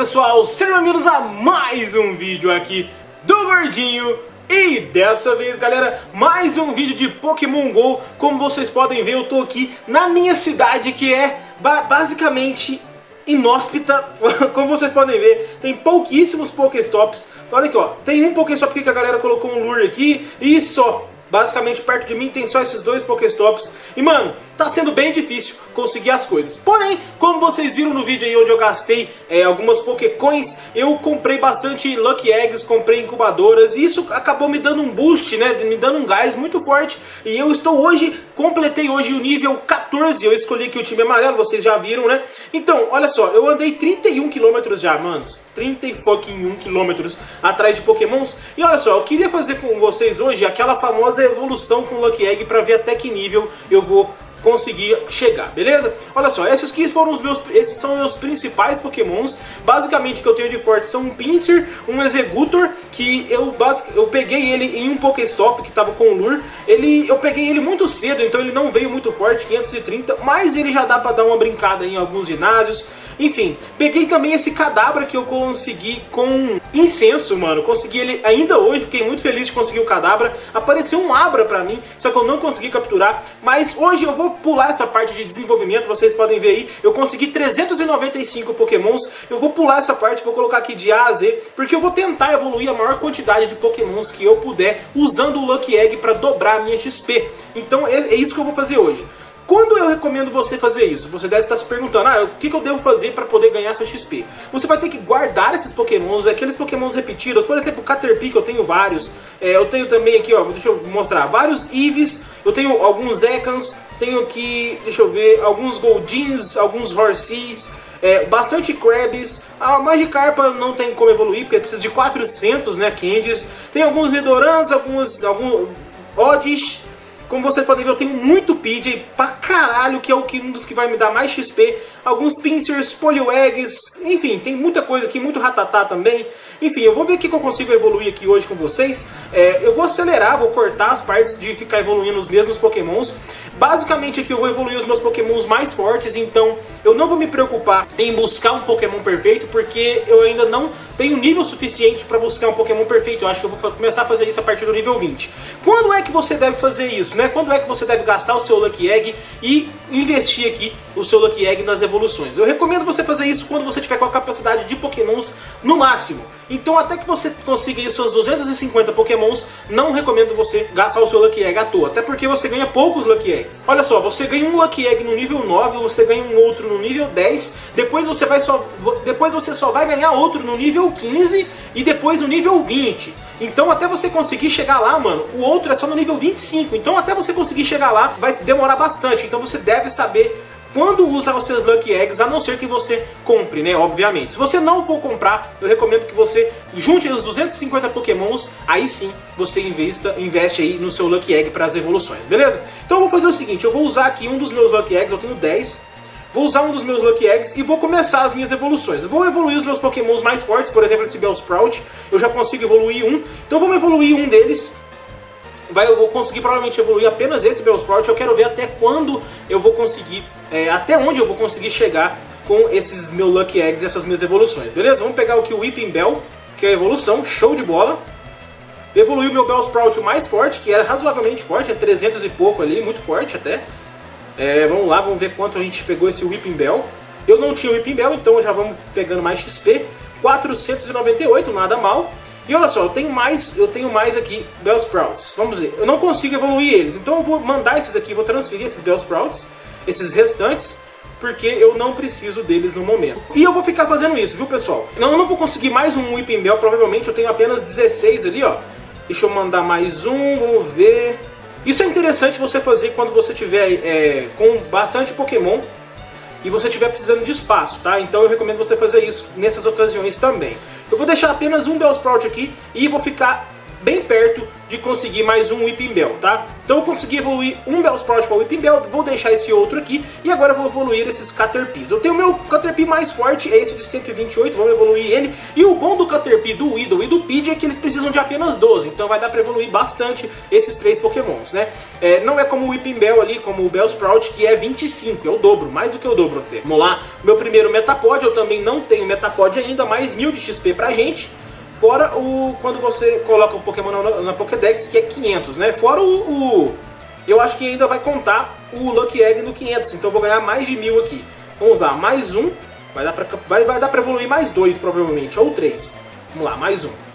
pessoal, sejam bem-vindos a mais um vídeo aqui do Gordinho. E dessa vez galera, mais um vídeo de Pokémon GO. Como vocês podem ver eu tô aqui na minha cidade que é ba basicamente inóspita. Como vocês podem ver, tem pouquíssimos Pokéstops. Olha aqui ó, tem um Pokéstop aqui que a galera colocou um lure aqui. E só Basicamente, perto de mim tem só esses dois Pokéstops. E, mano, tá sendo bem difícil conseguir as coisas. Porém, como vocês viram no vídeo aí onde eu gastei é, algumas Pokécoins, eu comprei bastante Lucky Eggs, comprei incubadoras. E isso acabou me dando um boost, né? Me dando um gás muito forte. E eu estou hoje, completei hoje o nível 14. Eu escolhi aqui o time amarelo, vocês já viram, né? Então, olha só, eu andei 31 quilômetros já, manos. 30 fucking quilômetros atrás de Pokémons. E olha só, eu queria fazer com vocês hoje aquela famosa evolução com Lucky Egg para ver até que nível eu vou conseguir chegar, beleza? Olha só, esses aqui foram os meus, esses são meus principais pokémons, basicamente o que eu tenho de forte são um Pinsir, um Executor, que eu, basic, eu peguei ele em um Pokéstop que tava com o Lure, ele, eu peguei ele muito cedo, então ele não veio muito forte, 530, mas ele já dá pra dar uma brincada em alguns ginásios, enfim, peguei também esse cadabra que eu consegui com incenso, mano. Consegui ele ainda hoje, fiquei muito feliz de conseguir o cadabra. Apareceu um abra pra mim, só que eu não consegui capturar. Mas hoje eu vou pular essa parte de desenvolvimento, vocês podem ver aí. Eu consegui 395 pokémons. Eu vou pular essa parte, vou colocar aqui de A a Z, porque eu vou tentar evoluir a maior quantidade de pokémons que eu puder usando o Lucky Egg pra dobrar a minha XP. Então é, é isso que eu vou fazer hoje. Quando eu recomendo você fazer isso? Você deve estar se perguntando, ah, o que, eu devo fazer para poder ganhar seu XP? Você vai ter que guardar esses pokémons, aqueles pokémons repetidos, por exemplo, Caterpie, que eu tenho vários, é, eu tenho também aqui, ó, deixa eu mostrar, vários Eevees, eu tenho alguns Ekans, tenho aqui, deixa eu ver, alguns Goldins, alguns Horseys, é, bastante Krabs, a Magikarpa não tem como evoluir, porque precisa de 400, né, Candies, tem alguns Redorans, alguns, alguns Oddish, como vocês podem ver, eu tenho muito PJ pra caralho, que é o que, um dos que vai me dar mais XP. Alguns Pincers, Poliwags, enfim, tem muita coisa aqui, muito Ratatá também. Enfim, eu vou ver o que eu consigo evoluir aqui hoje com vocês. É, eu vou acelerar, vou cortar as partes de ficar evoluindo os mesmos pokémons. Basicamente aqui eu vou evoluir os meus pokémons mais fortes, então eu não vou me preocupar em buscar um pokémon perfeito, porque eu ainda não tenho nível suficiente para buscar um pokémon perfeito. Eu acho que eu vou começar a fazer isso a partir do nível 20. Quando é que você deve fazer isso, né? Quando é que você deve gastar o seu Lucky Egg e investir aqui o seu Lucky Egg nas evoluções? Eu recomendo você fazer isso quando você tiver com a capacidade de pokémons no máximo. Então até que você consiga os seus 250 pokémons, não recomendo você gastar o seu Lucky Egg à toa. Até porque você ganha poucos Lucky Eggs. Olha só, você ganha um Lucky Egg no nível 9, você ganha um outro no nível 10, depois você, vai só, depois você só vai ganhar outro no nível 15 e depois no nível 20. Então até você conseguir chegar lá, mano, o outro é só no nível 25. Então até você conseguir chegar lá vai demorar bastante. Então você deve saber quando usar os seus Lucky Eggs, a não ser que você compre, né, obviamente. Se você não for comprar, eu recomendo que você junte os 250 Pokémons, aí sim você investa, investe aí no seu Lucky Egg para as evoluções, beleza? Então eu vou fazer o seguinte, eu vou usar aqui um dos meus Lucky Eggs, eu tenho 10, vou usar um dos meus Lucky Eggs e vou começar as minhas evoluções. Eu vou evoluir os meus pokémons mais fortes, por exemplo esse Bellsprout, eu já consigo evoluir um, então vamos evoluir um deles vai, eu vou conseguir provavelmente evoluir apenas esse Bellsprout. Eu quero ver até quando eu vou conseguir, é, até onde eu vou conseguir chegar com esses meus Lucky Eggs essas minhas evoluções, beleza? Vamos pegar aqui o Whipping Bell, que é a evolução, show de bola. Evoluí o meu Bellsprout mais forte, que era razoavelmente forte, é 300 e pouco ali, muito forte até. É, vamos lá, vamos ver quanto a gente pegou esse Whipping Bell. Eu não tinha o Whipping Bell, então já vamos pegando mais XP. 498, nada mal. E olha só, eu tenho mais, eu tenho mais aqui Bellsprouts. Vamos ver, eu não consigo evoluir eles, então eu vou mandar esses aqui, vou transferir esses Bellsprouts, esses restantes, porque eu não preciso deles no momento. E eu vou ficar fazendo isso, viu pessoal? Eu não vou conseguir mais um Whipping Bell, provavelmente eu tenho apenas 16 ali, ó. Deixa eu mandar mais um, vamos ver... Isso é interessante você fazer quando você tiver é, com bastante Pokémon e você estiver precisando de espaço, tá? Então eu recomendo você fazer isso nessas ocasiões também. Eu vou deixar apenas um Bellsprout aqui e vou ficar bem perto de conseguir mais um Whipping Bell, tá? Então eu consegui evoluir um Bellsprout para Whipping Bell, vou deixar esse outro aqui, e agora eu vou evoluir esses Caterpies. Eu tenho o meu Caterpie mais forte, é esse de 128, vamos evoluir ele, e o bom do Caterpie, do Weedle e do Pidgey é que eles precisam de apenas 12, então vai dar para evoluir bastante esses três pokémons, né? É, não é como o Whipping Bell ali, como o Bellsprout, que é 25, é o dobro, mais do que o dobro até. Vamos lá, meu primeiro Metapod, eu também não tenho Metapod ainda, mais 1000 de XP pra gente, Fora o quando você coloca o Pokémon na, na Pokédex, que é 500, né? Fora o, o, Eu acho que ainda vai contar o Lucky Egg do 500, então eu vou ganhar mais de mil aqui. Vamos lá, mais um. Vai dar pra, vai, vai dar pra evoluir mais dois, provavelmente, ou três. Vamos lá, mais um.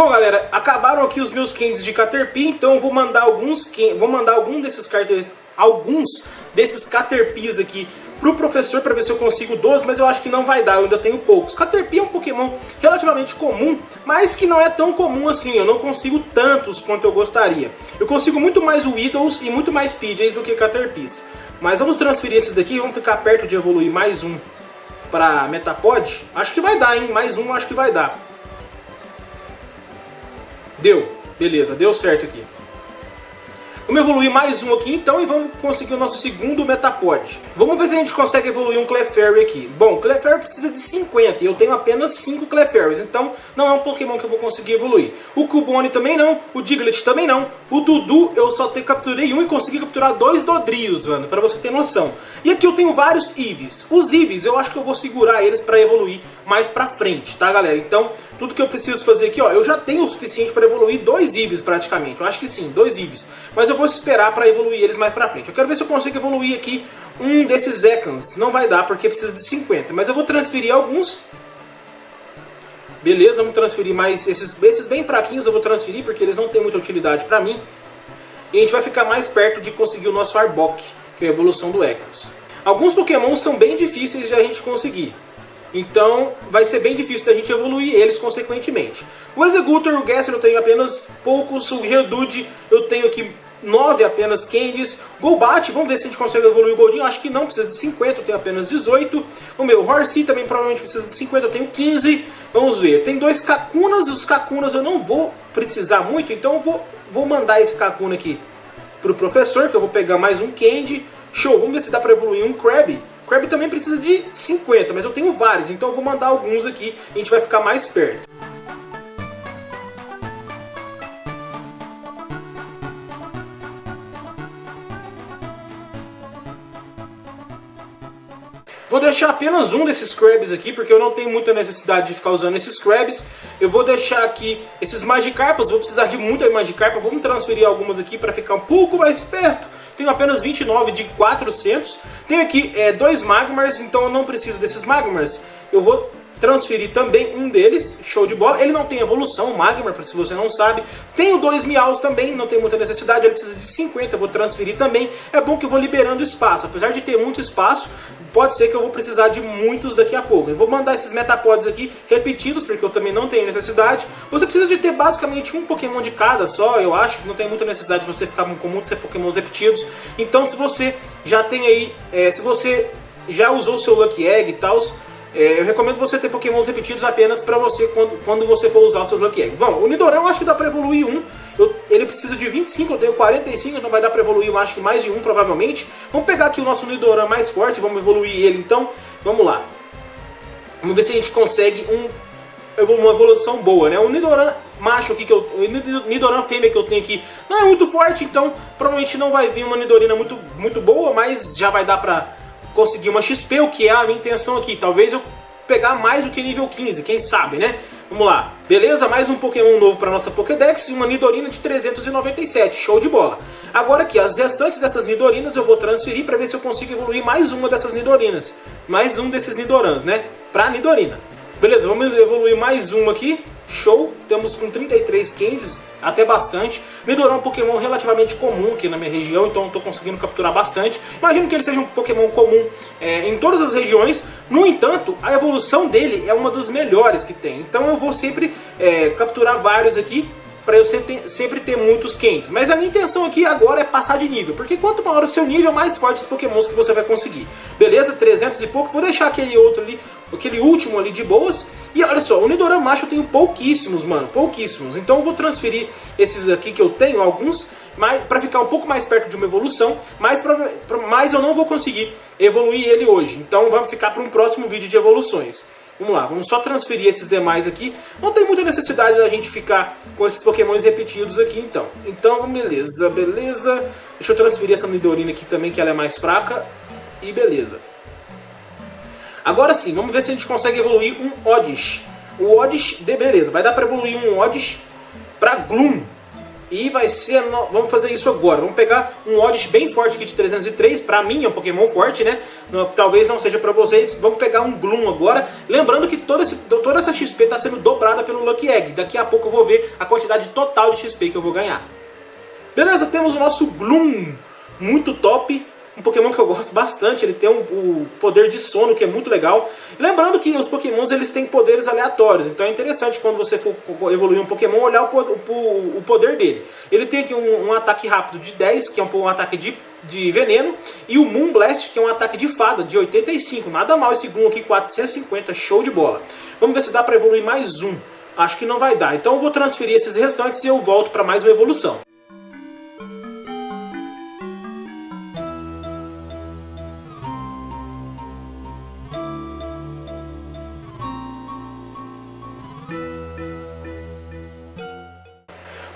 Bom, galera, acabaram aqui os meus candies de Caterpie, então eu vou mandar alguns, vou mandar algum desses cartões, alguns desses Caterpies aqui pro professor para ver se eu consigo 12, mas eu acho que não vai dar, eu ainda tenho poucos. Caterpie é um Pokémon relativamente comum, mas que não é tão comum assim, eu não consigo tantos quanto eu gostaria. Eu consigo muito mais Weedles e muito mais Pidgeys do que Caterpies. Mas vamos transferir esses daqui, vamos ficar perto de evoluir mais um para Metapod. Acho que vai dar, hein? Mais um acho que vai dar. Deu. Beleza, deu certo aqui. Vamos evoluir mais um aqui então e vamos conseguir o nosso segundo Metapod. Vamos ver se a gente consegue evoluir um Clefairy aqui. Bom, Clefairy precisa de 50 e eu tenho apenas 5 Clefairies, então não é um Pokémon que eu vou conseguir evoluir. O Cubone também não, o Diglett também não, o Dudu eu só te, capturei um e consegui capturar dois Dodrios, mano, pra você ter noção. E aqui eu tenho vários Eevees. Os Eevees eu acho que eu vou segurar eles pra evoluir mais pra frente, tá galera? Então, tudo que eu preciso fazer aqui, ó, eu já tenho o suficiente para evoluir dois Eevees praticamente. Eu acho que sim, dois Eevees. Mas eu vou esperar para evoluir eles mais pra frente. Eu quero ver se eu consigo evoluir aqui um desses Ekans. Não vai dar porque precisa de 50, mas eu vou transferir alguns. Beleza, vamos transferir mais esses, esses bem fraquinhos eu vou transferir porque eles não têm muita utilidade pra mim. E a gente vai ficar mais perto de conseguir o nosso Arbok, que é a evolução do Ekans. Alguns Pokémon são bem difíceis de a gente conseguir. Então vai ser bem difícil da gente evoluir eles consequentemente. O Executor, o Gasser eu tenho apenas poucos, o Geodude eu tenho aqui 9 apenas Candies. Golbat, vamos ver se a gente consegue evoluir o Goldinho. Acho que não, precisa de 50, eu tenho apenas 18. O meu Horsey também provavelmente precisa de 50, eu tenho 15. Vamos ver, tem dois Kakunas, os Kakunas eu não vou precisar muito, então eu vou, vou mandar esse Kakuna aqui pro professor, que eu vou pegar mais um Candy. Show, vamos ver se dá pra evoluir um Krabby. Krabby também precisa de 50, mas eu tenho vários, então eu vou mandar alguns aqui e a gente vai ficar mais perto. Vou deixar apenas um desses Krabs aqui, porque eu não tenho muita necessidade de ficar usando esses Krabs. Eu vou deixar aqui esses Magikarpas, vou precisar de muita Magikarpa. Vamos transferir algumas aqui para ficar um pouco mais perto. Tenho apenas 29 de 400. Tenho aqui é, dois Magmars, então eu não preciso desses Magmars. Eu vou transferir também um deles, show de bola. Ele não tem evolução, o Magmar, se você não sabe. Tenho dois Miaus também, não tem muita necessidade, ele precisa de 50, eu vou transferir também. É bom que eu vou liberando espaço, apesar de ter muito espaço, pode ser que eu vou precisar de muitos daqui a pouco. Eu vou mandar esses Metapods aqui repetidos, porque eu também não tenho necessidade. Você precisa de ter basicamente um Pokémon de cada só, eu acho que não tem muita necessidade de você ficar com muitos Pokémons repetidos. Então se você já tem aí, é, se você já usou o seu Lucky Egg e tal, é, eu recomendo você ter pokémons repetidos apenas para você quando, quando você for usar seus Lucky Eggs. Bom, o Nidoran eu acho que dá para evoluir um. Eu, ele precisa de 25, eu tenho 45, então vai dar para evoluir eu acho que mais de um provavelmente. Vamos pegar aqui o nosso Nidoran mais forte, vamos evoluir ele então. Vamos lá. Vamos ver se a gente consegue um, uma evolução boa, né? O Nidoran macho aqui, que eu, o Nidoran fêmea que eu tenho aqui não é muito forte, então provavelmente não vai vir uma Nidorina muito, muito boa, mas já vai dar pra conseguir uma XP, o que é a minha intenção aqui. Talvez eu pegar mais do que nível 15, quem sabe, né? Vamos lá. Beleza? Mais um Pokémon novo para nossa Pokédex e uma Nidorina de 397. Show de bola. Agora aqui, as restantes dessas Nidorinas eu vou transferir para ver se eu consigo evoluir mais uma dessas Nidorinas. Mais um desses Nidorans, né? Pra Nidorina. Beleza, vamos evoluir mais uma aqui. Show, temos com 33 candies, até bastante. É um Pokémon relativamente comum aqui na minha região, então estou conseguindo capturar bastante. Imagino que ele seja um Pokémon comum é, em todas as regiões, no entanto, a evolução dele é uma das melhores que tem. Então eu vou sempre é, capturar vários aqui, para eu sempre ter muitos quentes. Mas a minha intenção aqui agora é passar de nível, porque quanto maior o seu nível, mais fortes os pokémons que você vai conseguir. Beleza? 300 e pouco, vou deixar aquele outro ali, aquele último ali de boas. E olha só, o Nidoran macho eu tenho pouquíssimos, mano, pouquíssimos. Então eu vou transferir esses aqui que eu tenho, alguns, para ficar um pouco mais perto de uma evolução, mas, pra, pra, mas eu não vou conseguir evoluir ele hoje. Então vamos ficar para um próximo vídeo de evoluções. Vamos lá, vamos só transferir esses demais aqui. Não tem muita necessidade da gente ficar com esses pokémons repetidos aqui, então. Então, beleza, beleza. Deixa eu transferir essa Nidorina aqui também, que ela é mais fraca. E beleza. Agora sim, vamos ver se a gente consegue evoluir um Oddish. O Oddish, de beleza, vai dar pra evoluir um Oddish pra Gloom. E vai ser... Vamos fazer isso agora. Vamos pegar um Oddish bem forte aqui de 303. Pra mim é um Pokémon forte, né? Talvez não seja pra vocês. Vamos pegar um Gloom agora. Lembrando que toda, esse, toda essa XP está sendo dobrada pelo Lucky Egg. Daqui a pouco eu vou ver a quantidade total de XP que eu vou ganhar. Beleza, temos o nosso Gloom. Muito top um Pokémon que eu gosto bastante, ele tem um, o poder de sono, que é muito legal. Lembrando que os Pokémons eles têm poderes aleatórios, então é interessante quando você for evoluir um Pokémon, olhar o, o, o poder dele. Ele tem aqui um, um, ataque rápido de 10, que é um, um ataque de, de veneno, e o Moon Blast, que é um ataque de fada, de 85. Nada mal esse Gloom aqui, 450, show de bola. Vamos ver se dá para evoluir mais um. Acho que não vai dar, então eu vou transferir esses restantes e eu volto para mais uma evolução.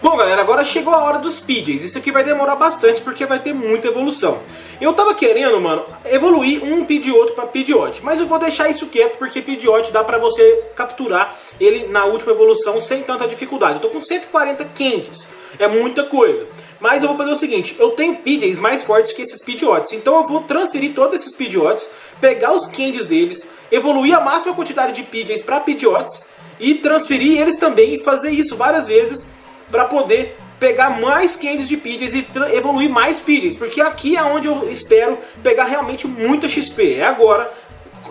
Bom galera, agora chegou a hora dos PJs. Isso aqui vai demorar bastante porque vai ter muita evolução. Eu tava querendo, mano, evoluir um Pidgeotto pra Pidgeot, mas eu vou deixar isso quieto porque Pidgeot dá pra você capturar ele na última evolução sem tanta dificuldade. Eu tô com 140 Candies, é muita coisa. Mas eu vou fazer o seguinte, eu tenho Pidgeys mais fortes que esses Pidgeots, então eu vou transferir todos esses Pidgeots, pegar os Candies deles, evoluir a máxima quantidade de Pidgeys pra Pidgeots e transferir eles também e fazer isso várias vezes para poder pegar mais candies de Pidgeys e evoluir mais Pidgeys, porque aqui é onde eu espero pegar realmente muita XP, é agora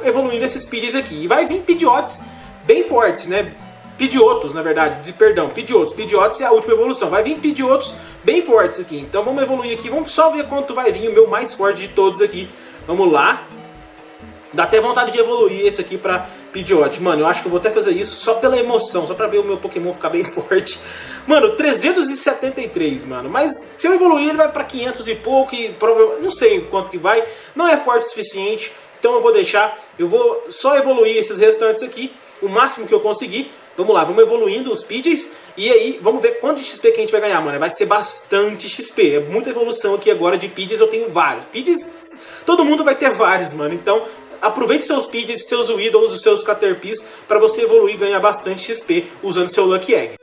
evoluindo esses Pidgeys aqui. E vai vir Pidgeots bem fortes, né? Pidgeotos, na verdade, de, perdão, Pidgeotos. Pidgeotos é a última evolução. Vai vir Pidgeotos bem fortes aqui. Então vamos evoluir aqui, vamos só ver quanto vai vir o meu mais forte de todos aqui. Vamos lá. Dá até vontade de evoluir esse aqui pra Pidgeot. Mano, eu acho que eu vou até fazer isso só pela emoção, só pra ver o meu Pokémon ficar bem forte. Mano, 373, mano. Mas se eu evoluir, ele vai pra 500 e pouco e provavelmente... Não sei quanto que vai. Não é forte o suficiente, então eu vou deixar. Eu vou só evoluir esses restantes aqui, o máximo que eu conseguir. Vamos lá, vamos evoluindo os Pidgeys e aí vamos ver quanto de XP que a gente vai ganhar, mano. Vai ser bastante XP, é muita evolução aqui agora de Pidgeys, eu tenho vários. Pidgeys, todo mundo vai ter vários, mano. Então aproveite seus Pidgeys, seus Weedles, os seus Caterpies para você evoluir e ganhar bastante XP usando seu Lucky Egg.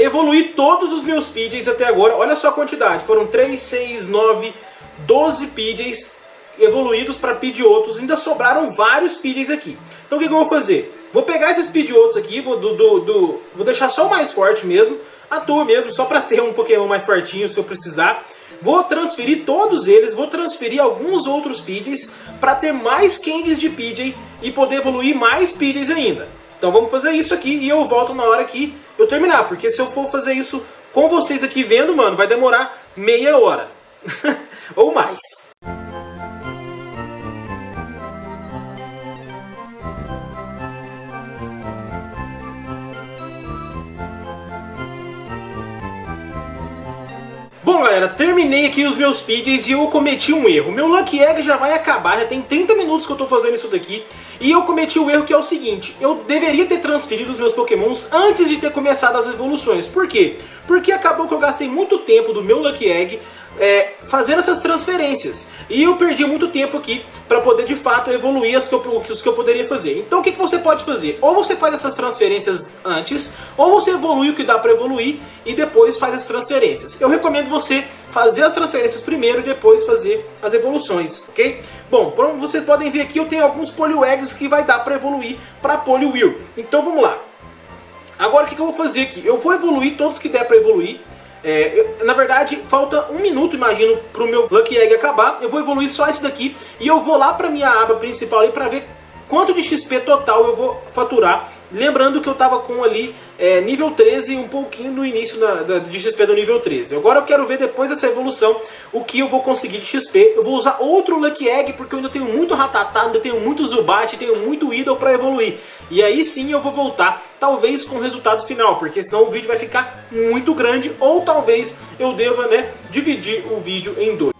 Bom, galera, evolui todos os meus PJs até agora. Olha só a quantidade. Foram 3, 6, 9, 12 PJs evoluídos para Pidgeotos. Ainda sobraram vários PJs aqui. Então o que, que, eu vou fazer? Vou pegar esses Pidgeotos aqui, vou, do, do, do, vou deixar só o mais forte mesmo. À toa mesmo, só para ter um Pokémon mais fortinho se eu precisar. Vou transferir todos eles, vou transferir alguns outros Pidgeys para ter mais Candies de Pidgey e poder evoluir mais Pidgeys ainda. Então vamos fazer isso aqui e eu volto na hora que eu terminar, porque se eu for fazer isso com vocês aqui vendo, mano, vai demorar meia hora. Ou mais. Bom galera, terminei aqui os meus PJs e eu cometi um erro. Meu Lucky Egg já vai acabar, já tem 30 minutos que eu tô fazendo isso daqui. E eu cometi o erro que é o seguinte, eu deveria ter transferido os meus pokémons antes de ter começado as evoluções. Por quê? Porque acabou que eu gastei muito tempo do meu Lucky Egg é, fazendo essas transferências. E eu perdi muito tempo aqui para poder de fato evoluir as que eu, os que eu poderia fazer. Então o que, que você pode fazer? Ou você faz essas transferências antes, ou você evolui o que dá para evoluir e depois faz as transferências. Eu recomendo você fazer as transferências primeiro e depois fazer as evoluções, ok? Bom, como vocês podem ver aqui, eu tenho alguns Eggs que vai dar para evoluir para Poliwheel. Então vamos lá. Agora o que, que eu vou fazer aqui? Eu vou evoluir todos que der para evoluir. É, eu, na verdade, falta um minuto, imagino, para o meu Lucky Egg acabar. Eu vou evoluir só esse daqui e eu vou lá para minha aba principal para ver quanto de XP total eu vou faturar. Lembrando que eu estava com ali é, nível 13 um pouquinho no início da, de XP do nível 13. Agora eu quero ver depois dessa evolução o que eu vou conseguir de XP. Eu vou usar outro Lucky Egg porque eu ainda tenho muito Ratatá, ainda tenho muito Zubat, tenho muito Idol para evoluir. E aí sim eu vou voltar, talvez com o resultado final, porque senão o vídeo vai ficar muito grande ou talvez eu deva né, dividir o vídeo em dois.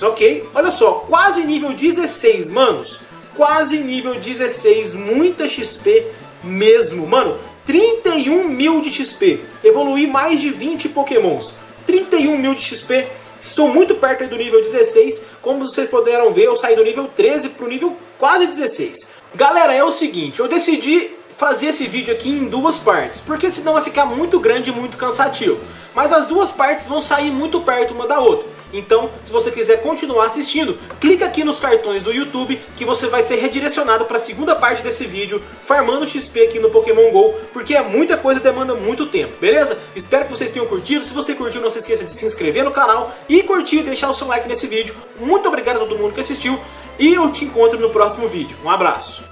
Ok? Olha só, quase nível 16, manos. Quase nível 16, muita XP mesmo. Mano, 31 mil de XP. Evoluí mais de 20 pokémons. 31 mil de XP. Estou muito perto do nível 16. Como vocês puderam ver, eu saí do nível 13 para o nível quase 16. Galera, é o seguinte, eu decidi fazer esse vídeo aqui em duas partes, porque senão vai ficar muito grande e muito cansativo. Mas as duas partes vão sair muito perto uma da outra. Então, se você quiser continuar assistindo, clica aqui nos cartões do YouTube que você vai ser redirecionado para a segunda parte desse vídeo, farmando XP aqui no Pokémon GO, porque é muita coisa e demanda muito tempo, beleza? Espero que vocês tenham curtido, se você curtiu não se esqueça de se inscrever no canal e curtir e deixar o seu like nesse vídeo. Muito obrigado a todo mundo que assistiu e eu te encontro no próximo vídeo. Um abraço!